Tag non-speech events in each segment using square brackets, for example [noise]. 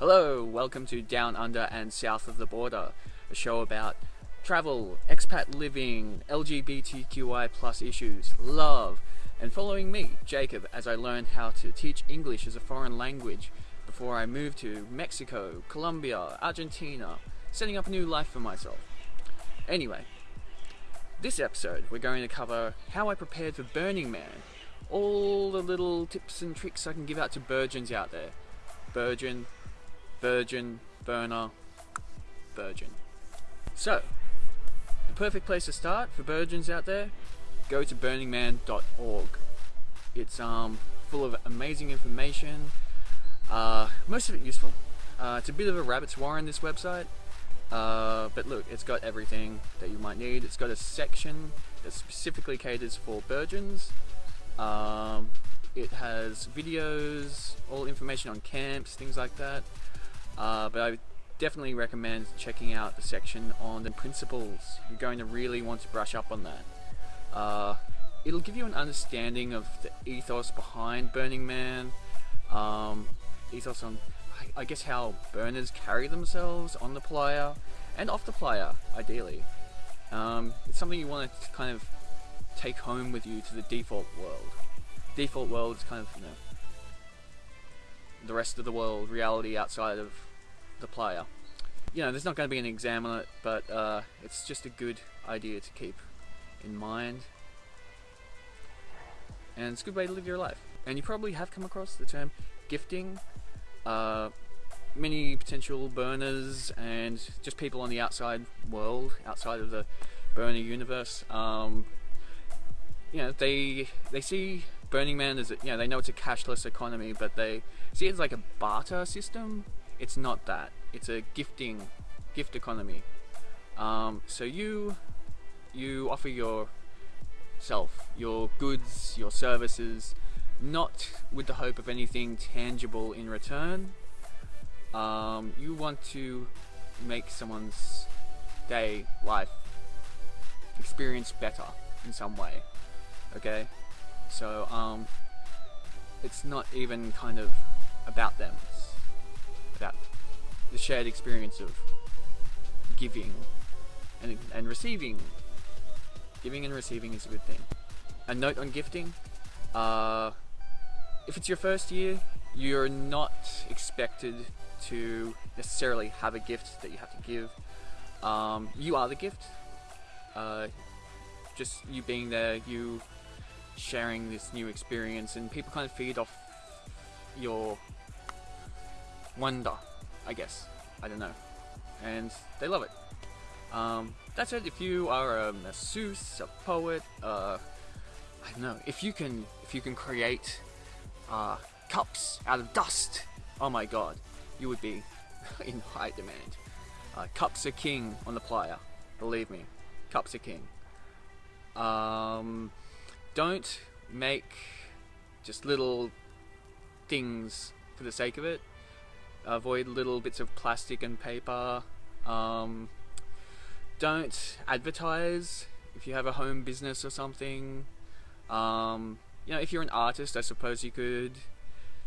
Hello, welcome to Down Under and South of the Border, a show about travel, expat living, LGBTQI plus issues, love, and following me, Jacob, as I learn how to teach English as a foreign language before I move to Mexico, Colombia, Argentina, setting up a new life for myself. Anyway, this episode we're going to cover how I prepared for Burning Man, all the little tips and tricks I can give out to virgins out there. Virgin, virgin, burner, virgin. So, the perfect place to start for virgins out there, go to burningman.org. It's um, full of amazing information, uh, most of it useful. Uh, it's a bit of a rabbit's warren, this website, uh, but look, it's got everything that you might need. It's got a section that specifically caters for virgins. Um, it has videos, all information on camps, things like that. Uh, but I definitely recommend checking out the section on the principles. You're going to really want to brush up on that. Uh, it'll give you an understanding of the ethos behind Burning Man, um, ethos on, I, I guess, how burners carry themselves on the playa and off the playa, ideally. Um, it's something you want to kind of take home with you to the default world. Default world is kind of, you know, the rest of the world, reality outside of the playa. You know, there's not going to be an exam on it, but uh, it's just a good idea to keep in mind. And it's a good way to live your life. And you probably have come across the term gifting. Uh, many potential burners and just people on the outside world, outside of the burner universe, um, you know, they they see Burning Man as a, you know they know it's a cashless economy, but they see it as like a barter system. It's not that. It's a gifting gift economy. Um, so you you offer yourself, your goods, your services, not with the hope of anything tangible in return. Um, you want to make someone's day, life, experience better in some way. Okay? So, um, it's not even kind of about them. About the shared experience of giving and, and receiving. Giving and receiving is a good thing. A note on gifting. Uh, if it's your first year, you're not expected to necessarily have a gift that you have to give. Um, you are the gift. Uh, just you being there, you sharing this new experience, and people kind of feed off your wonder, I guess. I don't know. And they love it. Um, that's it. If you are a masseuse, a poet, uh, I don't know. If you can, if you can create uh, cups out of dust, oh my god, you would be [laughs] in high demand. Uh, cups are king on the playa, believe me. Cups are king. Um, don't make just little things for the sake of it. Avoid little bits of plastic and paper. Um, don't advertise if you have a home business or something. Um, you know, if you're an artist, I suppose you could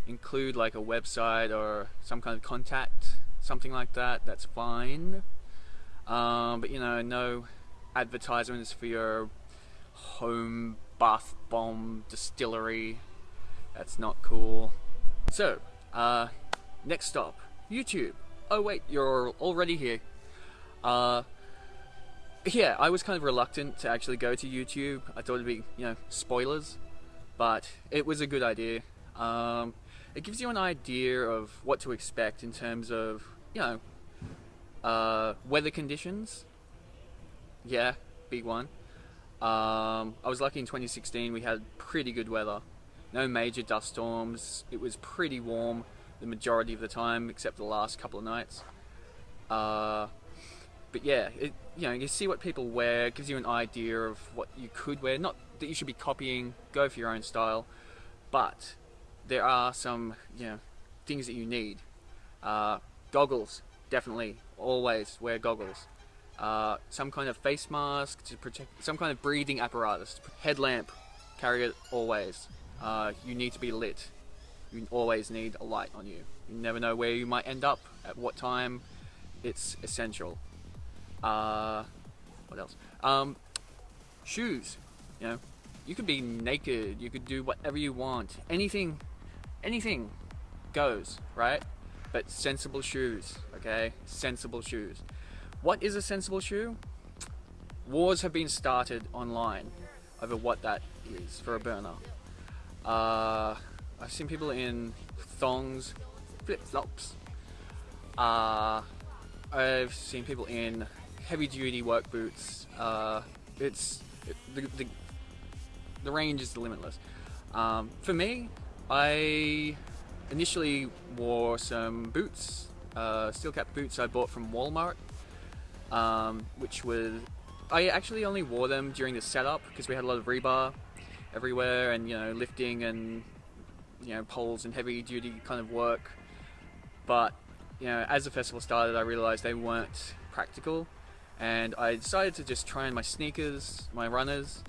include like a website or some kind of contact, something like that. That's fine. Um, but you know, no advertisements for your home bath bomb distillery. That's not cool. So, uh, next stop, YouTube. Oh wait, you're already here. Uh, yeah, I was kind of reluctant to actually go to YouTube. I thought it'd be, you know, spoilers, but it was a good idea. Um, it gives you an idea of what to expect in terms of, you know, uh, weather conditions. Yeah, big one. Um, I was lucky in 2016 we had pretty good weather. No major dust storms. It was pretty warm the majority of the time, except the last couple of nights. Uh, but yeah, it, you know, you see what people wear. Gives you an idea of what you could wear. Not that you should be copying. Go for your own style, but there are some you know things that you need. Uh, goggles, definitely, always wear goggles. Uh, some kind of face mask to protect, some kind of breathing apparatus. Headlamp, carry it always. Uh, you need to be lit. You always need a light on you. You never know where you might end up, at what time. It's essential. Uh, what else? Um, shoes. You know, you could be naked. You could do whatever you want. Anything, anything goes, right? But sensible shoes, okay? Sensible shoes. What is a sensible shoe? Wars have been started online over what that is for a burner. Uh, I've seen people in thongs, flip flops. Uh, I've seen people in heavy duty work boots. Uh, it's it, the, the, the range is limitless. Um, for me, I initially wore some boots, uh, steel cap boots I bought from Walmart, um, which was I actually only wore them during the setup because we had a lot of rebar everywhere and you know lifting and you know poles and heavy duty kind of work. But you know, as the festival started, I realized they weren't practical, and I decided to just try on my sneakers, my runners,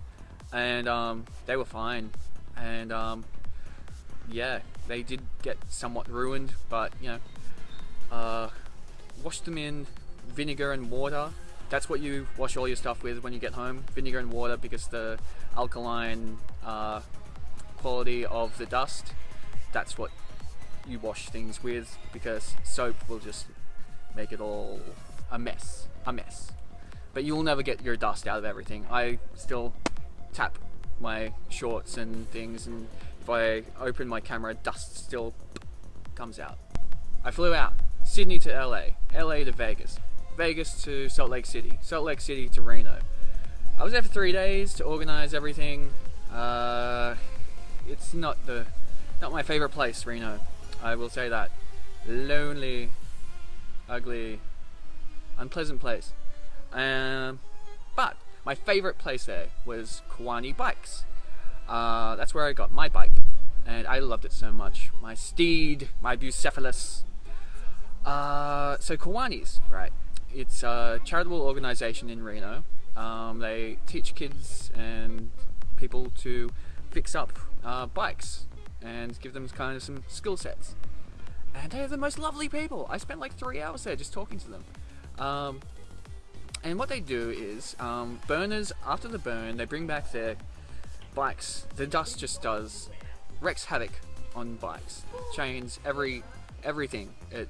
and um, they were fine. And um, yeah, they did get somewhat ruined, but you know, uh, washed them in vinegar and water. That's what you wash all your stuff with when you get home, vinegar and water, because the alkaline uh, quality of the dust. That's what you wash things with because soap will just make it all a mess, a mess. But you'll never get your dust out of everything. I still tap my shorts and things, and if I open my camera, dust still comes out. I flew out Sydney to LA, LA to Vegas, Vegas to Salt Lake City, Salt Lake City to Reno. I was there for three days to organize everything. Uh, it's not the not my favorite place, Reno. I will say that. Lonely, ugly, unpleasant place. Um, but my favorite place there was Kiwanis Bikes. Uh, that's where I got my bike, and I loved it so much. My steed, my Bucephalus. Uh, so Kiwanis, right? It's a charitable organization in Reno. Um, they teach kids and people to fix up uh, bikes and give them kind of some skill sets. And they're the most lovely people. I spent like three hours there just talking to them. Um, and what they do is um, burners after the burn, they bring back their bikes. The dust just does wreaks havoc on bikes, chains, every everything. It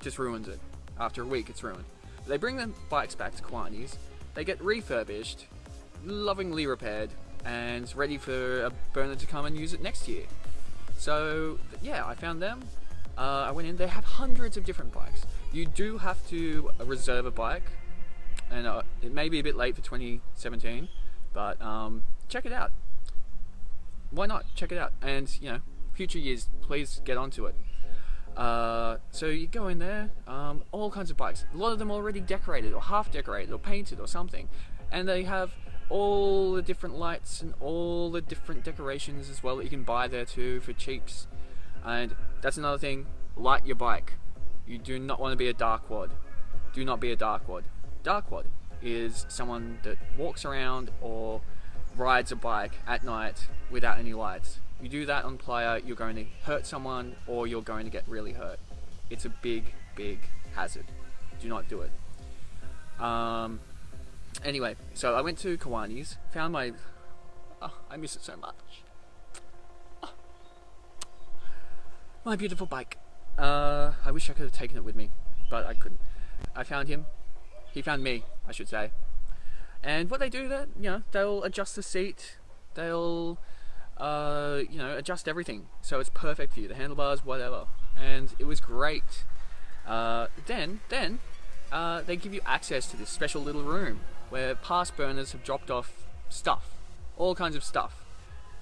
just ruins it. After a week, it's ruined. They bring the bikes back to Kiwanis. They get refurbished, lovingly repaired, and ready for a burner to come and use it next year. So yeah, I found them. Uh, I went in. They have hundreds of different bikes. You do have to reserve a bike, and uh, it may be a bit late for 2017, but um, check it out. Why not check it out? And you know, future years, please get onto it. Uh, so you go in there, um, all kinds of bikes. A lot of them already decorated, or half decorated, or painted, or something, and they have all the different lights and all the different decorations as well that you can buy there too for cheaps. And that's another thing, light your bike. You do not want to be a dark wad. Do not be a dark wad. Dark wad is someone that walks around or rides a bike at night without any lights. You do that on playa, you're going to hurt someone or you're going to get really hurt. It's a big, big hazard. Do not do it. Um, Anyway, so I went to Kiwanis, found my. Oh, I miss it so much. Oh. My beautiful bike. Uh, I wish I could have taken it with me, but I couldn't. I found him. He found me, I should say. And what they do there, you know, they'll adjust the seat. They'll, uh, you know, adjust everything so it's perfect for you. The handlebars, whatever. And it was great. Uh, then, then, uh, they give you access to this special little room where past burners have dropped off stuff, all kinds of stuff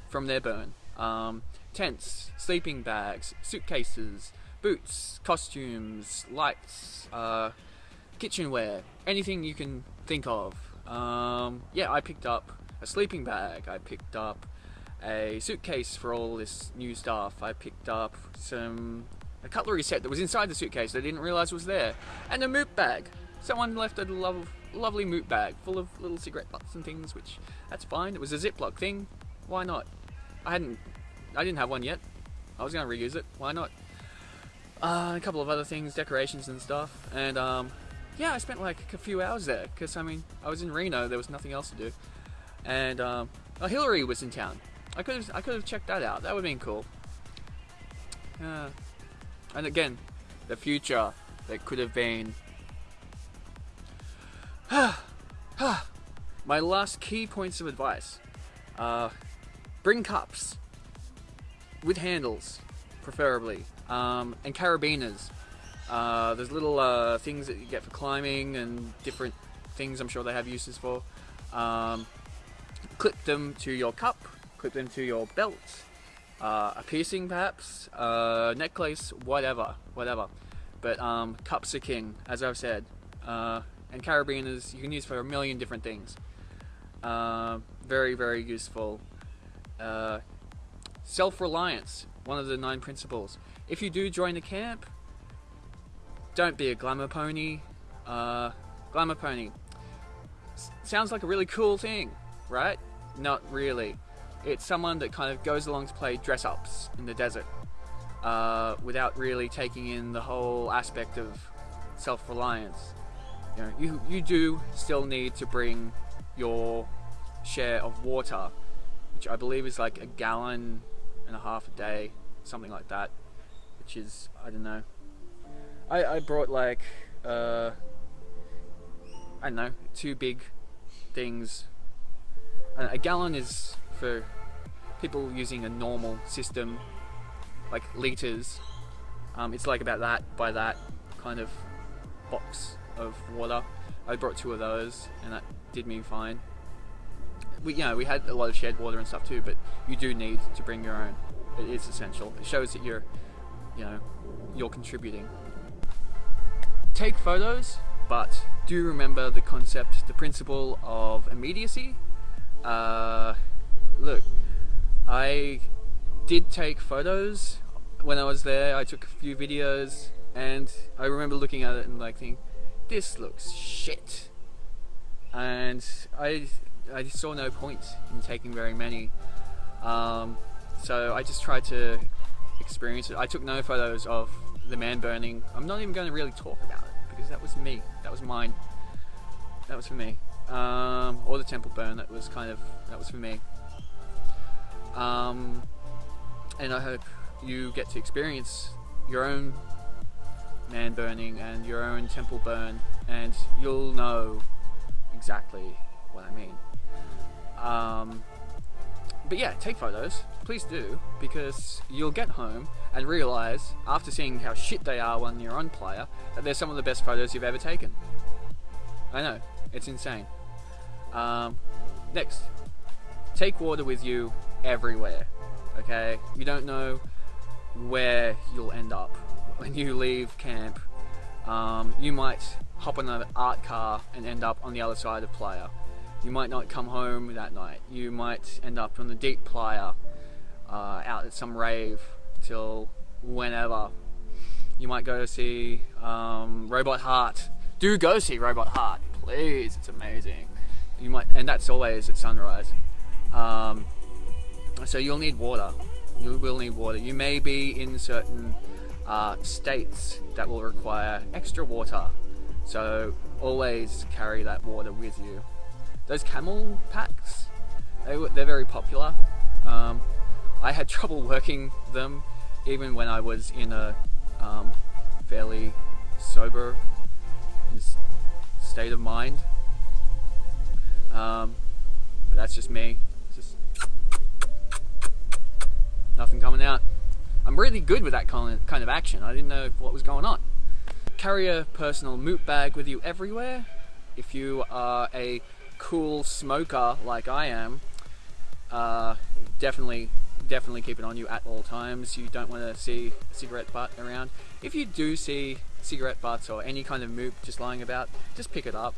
from their burn. Um, tents, sleeping bags, suitcases, boots, costumes, lights, uh, kitchenware, anything you can think of. Um, yeah, I picked up a sleeping bag, I picked up a suitcase for all this new stuff, I picked up some a cutlery set that was inside the suitcase that I didn't realize was there, and a MOOP bag. Someone left a love lovely MOOP bag full of little cigarette butts and things, which that's fine. It was a Ziploc thing. Why not? I hadn't, I didn't have one yet. I was gonna reuse it. Why not? Uh, a couple of other things, decorations and stuff, and um, yeah, I spent like a few hours there because I mean I was in Reno, there was nothing else to do, and um, oh, Hillary was in town. I could have I could have checked that out. That would have been cool. Uh, and again, the future that could have been. [sighs] My last key points of advice: uh, bring cups with handles, preferably, um, and carabiners. Uh, there's little uh, things that you get for climbing and different things. I'm sure they have uses for. Um, clip them to your cup, clip them to your belt, uh, a piercing perhaps, a necklace, whatever, whatever. But um, cups are king, as I've said. Uh, and carabiners you can use for a million different things. Uh, very, very useful. Uh, self-reliance, one of the nine principles. If you do join the camp, don't be a glamour pony. Uh, glamour pony S sounds like a really cool thing, right? Not really. It's someone that kind of goes along to play dress ups in the desert uh, without really taking in the whole aspect of self reliance. You, know, you, you do still need to bring your share of water, which I believe is like a gallon and a half a day, something like that, which is, I don't know. I, I brought like, uh, I don't know, two big things. A gallon is for people using a normal system, like liters. Um, it's like about that by that kind of box of water. I brought two of those, and that did me fine. We, you know, we had a lot of shared water and stuff too, but you do need to bring your own. It is essential. It shows that you're, you know, you're contributing. Take photos, but do remember the concept, the principle of immediacy. Uh, look, I did take photos when I was there. I took a few videos, and I remember looking at it and like thinking, "This looks shit," and I I saw no point in taking very many. Um, so I just tried to experience it. I took no photos of the man burning. I'm not even going to really talk about it because that was me. That was mine. That was for me. Um, or the temple burn. That was kind of that was for me. Um, and I hope you get to experience your own man burning and your own temple burn, and you'll know exactly what I mean. Um, but yeah, take photos, please do, because you'll get home and realize, after seeing how shit they are when you're on playa, that they're some of the best photos you've ever taken. I know, it's insane. Um, next, take water with you everywhere. Okay, you don't know where you'll end up when you leave camp. Um, you might hop on an art car and end up on the other side of Playa. You might not come home that night. You might end up on the deep Playa, uh, out at some rave till whenever. You might go to see um, Robot Heart. Do go see Robot Heart, please. It's amazing. You might, and that's always at sunrise. Um, so you'll need water. You will need water. You may be in certain uh, states that will require extra water. So always carry that water with you. Those camel packs, they, they're very popular. Um, I had [laughs] trouble working them even when I was in a um, fairly sober state of mind. Um, but that's just me. Just Nothing coming out. I'm really good with that kind of action. I didn't know what was going on. Carry a personal MOOP bag with you everywhere. If you are a cool smoker like I am, uh, definitely, definitely keep it on you at all times. You don't want to see a cigarette butt around. If you do see cigarette butts or any kind of MOOP just lying about, just pick it up.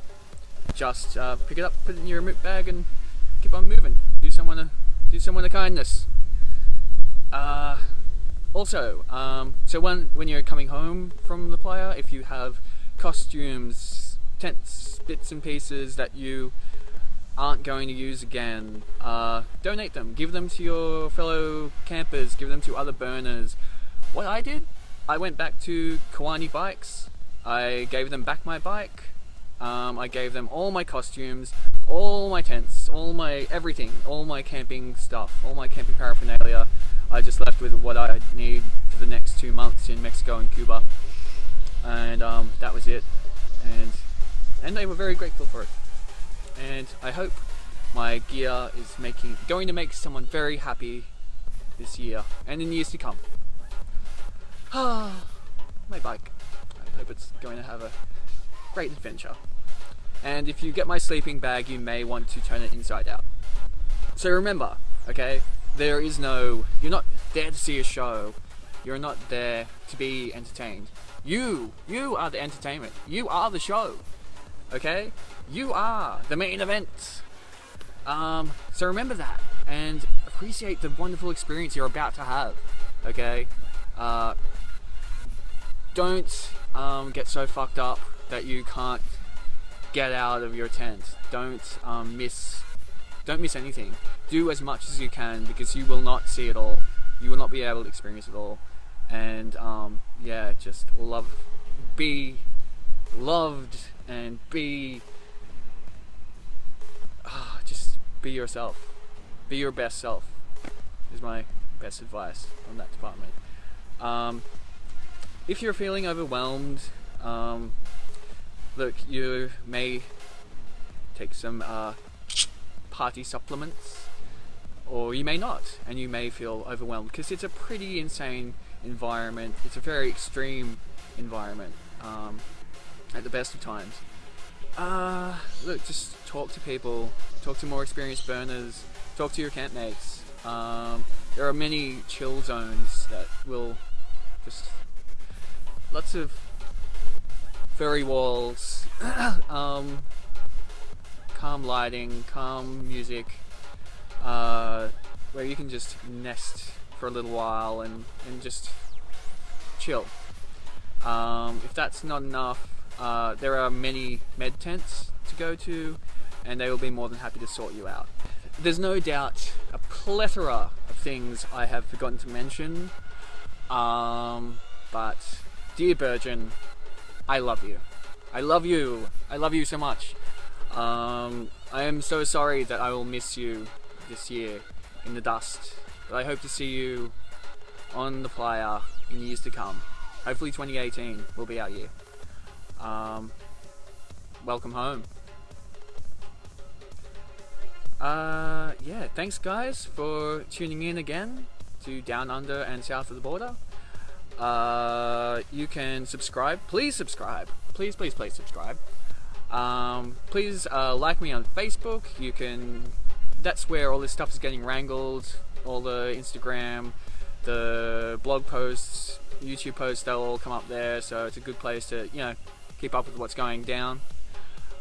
Just uh, pick it up, put it in your MOOP bag, and keep on moving. Do someone a do someone a kindness. Uh, also, um, so when, when you're coming home from the playa, if you have costumes, tents, bits and pieces that you aren't going to use again, uh, donate them. Give them to your fellow campers. Give them to other burners. What I did, I went back to Kiwanis Bikes. I gave them back my bike. Um, I gave them all my costumes, all my tents, all my everything, all my camping stuff, all my camping paraphernalia. I just left with what I need for the next two months in Mexico and Cuba, and um, that was it. And and they were very grateful for it. And I hope my gear is making going to make someone very happy this year and in years to come. Ah, [sighs] my bike. I hope it's going to have a great adventure. And if you get my sleeping bag, you may want to turn it inside out. So remember, okay, there is no, you're not there to see a show. You're not there to be entertained. You, you are the entertainment. You are the show. Okay? You are the main event. Um, so remember that and appreciate the wonderful experience you're about to have. Okay? Uh, don't um, get so fucked up that you can't get out of your tent. Don't um, miss don't miss anything. Do as much as you can because you will not see it all. You will not be able to experience it all. And um, yeah, just love, be loved, and be ah, just be yourself. Be your best self. Is my best advice on that department. Um, if you're feeling overwhelmed, um, look, you may take some uh, party supplements, or you may not, and you may feel overwhelmed because it's a pretty insane environment. It's a very extreme environment um, at the best of times. Uh, look, just talk to people, talk to more experienced burners, talk to your campmates. Um, there are many chill zones that will just lots of furry walls, [coughs] um, calm lighting, calm music, uh, where you can just nest for a little while and, and just chill. Um, if that's not enough, uh, there are many med tents to go to, and they will be more than happy to sort you out. There's no doubt a plethora of things I have forgotten to mention, um, but dear Burgeon, I love you. I love you. I love you so much. Um, I am so sorry that I will miss you this year in the dust. But I hope to see you on the playa in years to come. Hopefully 2018 will be our year. Um, welcome home. Uh, yeah, thanks guys for tuning in again to Down Under and South of the Border. Uh, you can subscribe. Please subscribe. Please, please, please subscribe. Um, please uh, like me on Facebook. You can. That's where all this stuff is getting wrangled. All the Instagram, the blog posts, YouTube posts, they'll all come up there. So it's a good place to you know keep up with what's going down.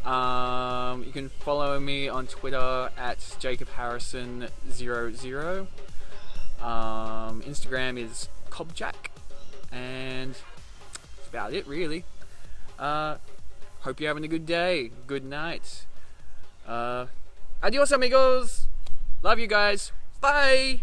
Um, you can follow me on Twitter at Jacob Harrison00. Um, Instagram is Cobjack and that's about it really. Uh, hope you're having a good day, good night. Uh, adios amigos, love you guys, bye!